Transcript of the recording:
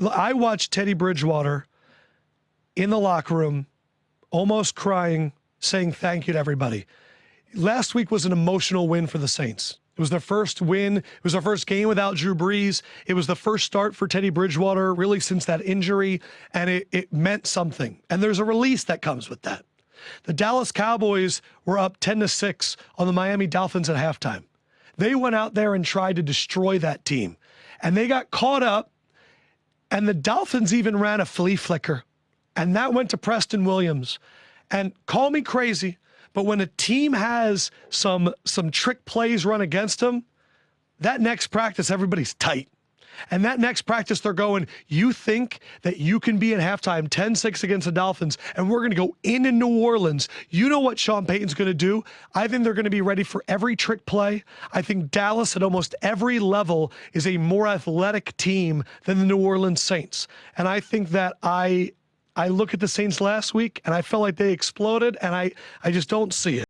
I watched Teddy Bridgewater in the locker room, almost crying, saying thank you to everybody. Last week was an emotional win for the Saints. It was their first win. It was their first game without Drew Brees. It was the first start for Teddy Bridgewater, really, since that injury, and it, it meant something. And there's a release that comes with that. The Dallas Cowboys were up 10 to 6 on the Miami Dolphins at halftime. They went out there and tried to destroy that team. And they got caught up, and the Dolphins even ran a flea flicker. And that went to Preston Williams. And call me crazy, but when a team has some some trick plays run against them, that next practice everybody's tight. And that next practice, they're going, you think that you can be in halftime 10 6 against the Dolphins, and we're going to go in in New Orleans. You know what Sean Payton's going to do? I think they're going to be ready for every trick play. I think Dallas at almost every level is a more athletic team than the New Orleans Saints. And I think that I. I look at the Saints last week and I felt like they exploded, and I, I just don't see it.